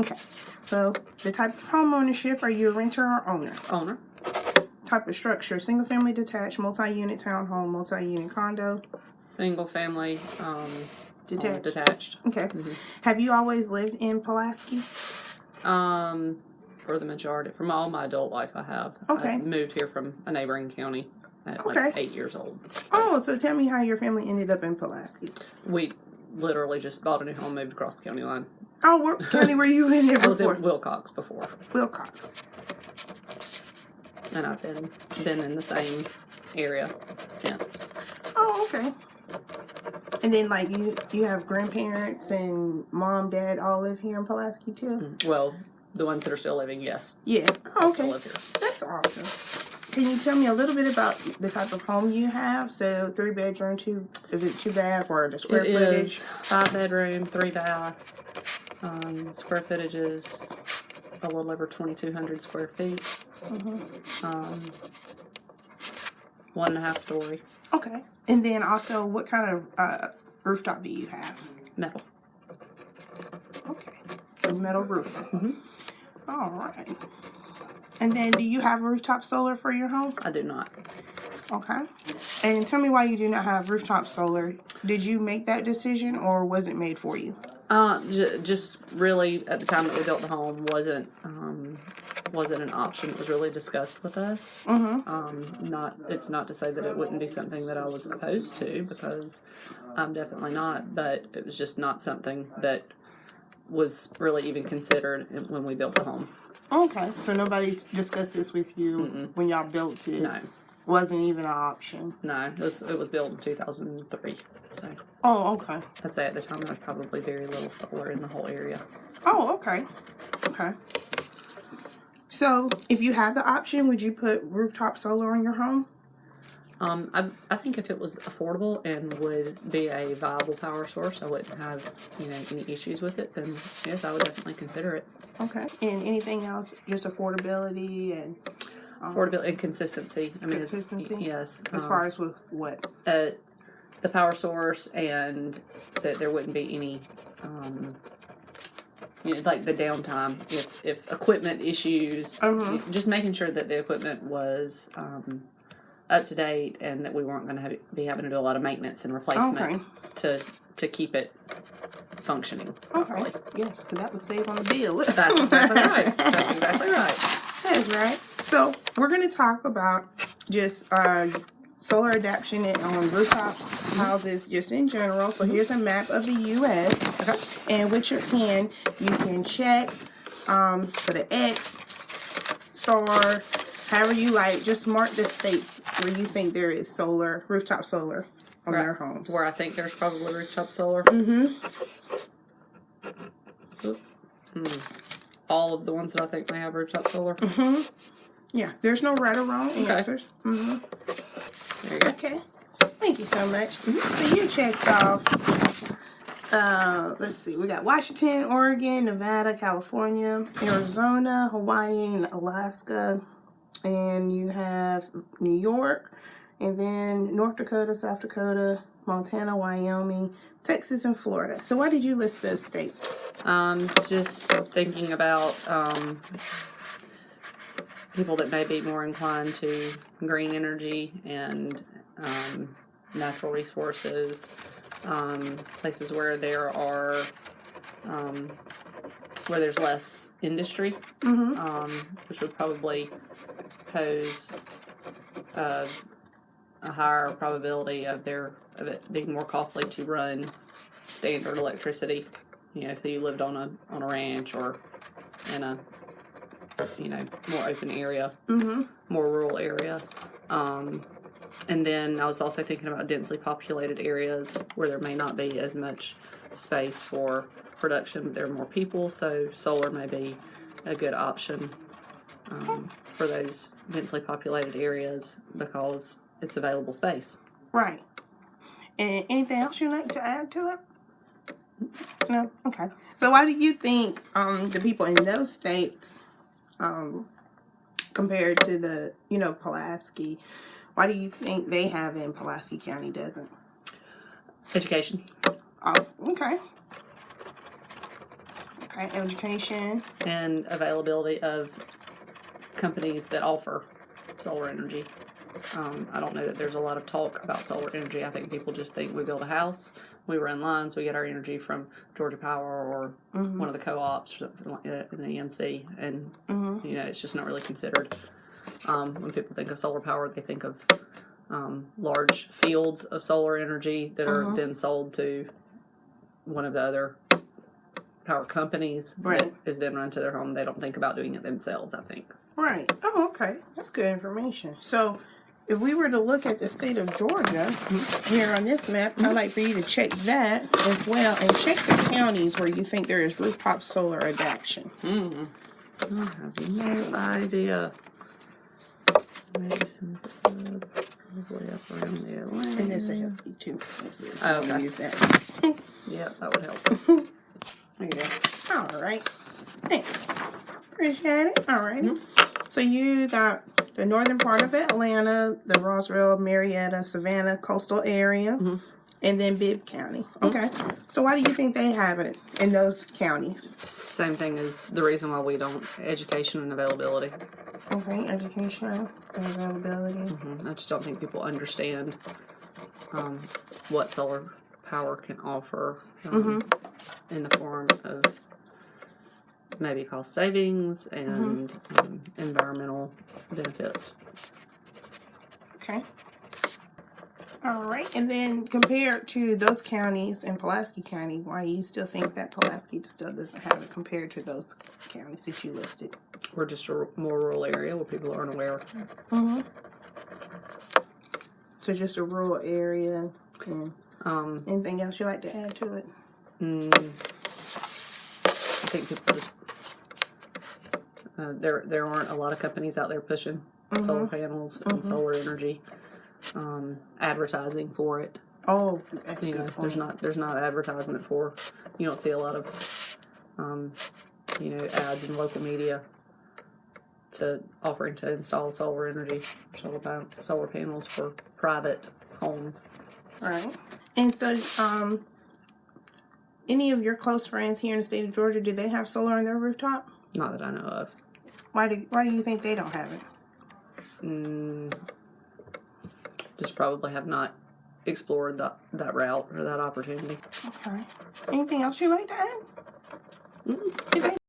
Okay. So the type of home ownership, are you a renter or owner? Owner. Type of structure, single family detached, multi-unit townhome, multi-unit condo, Single family. Um, detached. detached. Okay. Have you always lived in Pulaski? Um, for the majority, from all my adult life, I have. Okay. I moved here from a neighboring county at Okay. like eight years old. Oh, so tell me how your family ended up in Pulaski. We literally just bought a new home, moved across the county line. Oh, what county were you in there I was in Wilcox before, Wilcox. and I've been been in the same area since. Oh, okay. And then, like you, you have grandparents and mom, dad all live here in Pulaski too. Mm, well, the ones that are still living, yes, Yeah. Oh, okay. here. That's awesome. Can you tell me a little bit about the type of home you have? So, three bedroom, two, is it two bath or the square It footage? is five bedroom, three bath. Um, square footage is a little over twenty two hundred square feet. Mm-hmm. Um, one and a half story Okay. And then also, what kind of uh, rooftop do you have? metal. Okay. So metal roofing. Mhm. All right. And then, do you have rooftop solar for your home? I do not. Okay. And tell me why you do not have rooftop solar. Did you make that decision, or was it made for you? Uh, j- just really at the time that we built the home wasn't um, wasn't an option. It was really discussed with us. Mm-hmm. Um, not it's not to say that it wouldn't be something that I was opposed to because I'm definitely not, but it was just not something that was really even considered when we built the home. Okay. So nobody discussed this with you Mm-mm. when y'all built it. No, Wasn't even an option. no, it was it was built in 2003. So Oh, okay. I'd say at the time there was probably very little solar in the whole area. Oh, okay. Okay. So, if you had the option, would you put rooftop solar on your home? Um, I, I think if it was affordable and would be a viable power source, I wouldn't have you know any issues with it. Then yes, I would definitely consider it. Okay. And anything else? Just affordability and um, Affordability and consistency. I mean, Consistency? Yes. as um, far as with what? uh, the power source and that there wouldn't be any um, you know like the downtime if if equipment issues Mhm. just making sure that the equipment was um, up to date and that we weren't going to have, be having to do a lot of maintenance and replacement Okay. to to keep it functioning Okay. Yes, because that would save on the bill. That's exactly right. That's exactly right. That's right. So we're going to talk about just uh, solar adaptation and on rooftop houses, just in general. So here's a map of the U.S. Okay. And with your pen, you can check um, for the X, star, however you like. Just mark the states where you think there is solar, rooftop solar on Right. their homes. Where I think there's probably rooftop solar. Mm-hmm. Hmm. All of the ones that I think may have rooftop solar. Mm-hmm. Yeah, there's no right or wrong Okay. answers. Mm-hmm. There you go. Okay. Thank you so much. So you checked off. Uh, let's see. We got Washington, Oregon, Nevada, California, Arizona, Hawaii, and Alaska, and you have New York, and then North Dakota, South Dakota, Montana, Wyoming, Texas, and Florida. So why did you list those states? Um, just thinking about um, people that may be more inclined to green energy and um, natural resources, um, places where there are um, where there's less industry, Mm-hmm. um, which would probably pose uh, a higher probability of their of it being more costly to run standard electricity. You know, if you lived on a on a ranch or in a you know more open area, Mm-hmm. more rural area. Um, and then I was also thinking about densely populated areas where there may not be as much space for production, but there are more people, so solar may be a good option um, for those densely populated areas because it's available space. Right. And anything else you'd like to add to it? No? Okay. So why do you think um the people in those states um compared to the, you know, Pulaski, why do you think they have and Pulaski County doesn't? Education. Oh, okay. Okay, education. and availability of companies that offer solar energy. Um, I don't know that there's a lot of talk about solar energy. I think people just think we build a house, we run lines, we get our energy from Georgia Power or one of the co-ops or something like that in the EMC, and you know it's just not really considered. Um, when people think of solar power, they think of um, large fields of solar energy that are then sold to one of the other power companies that Right. is then run to their home. They don't think about doing it themselves. I think. Right. Oh, okay. That's good information. So, if we were to look at the state of Georgia here on this map, I'd like for you to check that as well and check the counties where you think there is rooftop solar adoption. Hmm. I have no idea. Madison, probably up around the Atlanta. And this will help you too. Oh, okay. Use that. Yeah, that would help. there you go. All right. Thanks. Appreciate it. All right. Mm-hmm. So you got the northern part of Atlanta, the Roswell, Marietta, Savannah coastal area, and then Bibb County. Okay. So why do you think they have it in those counties? Same thing as the reason why we don't education and availability. Okay, education and availability. Mhm. I just don't think people understand um, what solar power can offer um, in the form of maybe cost savings and um, environmental benefits. Okay. All right, and then compared to those counties in Pulaski County, why do you still think that Pulaski still doesn't have it compared to those counties that you listed? We're just a more rural area where people aren't aware. Mhm. So just a rural area and Um, anything else you'd like to add to it? mm, I think people just uh, there there aren't a lot of companies out there pushing solar panels and solar energy, um, advertising for it. Oh, that's you good know, there's not there's not advertisement for. You don't see a lot of, um, you know, ads in local media to offering to install solar energy, solar pan- solar panels for private homes. Right. And so, um, any of your close friends here in the state of Georgia, do they have solar on their rooftop? Not that I know of. Why do Why do you think they don't have it? Mm, just probably have not explored that that route or that opportunity. Okay. Anything else you'd like to add? Okay.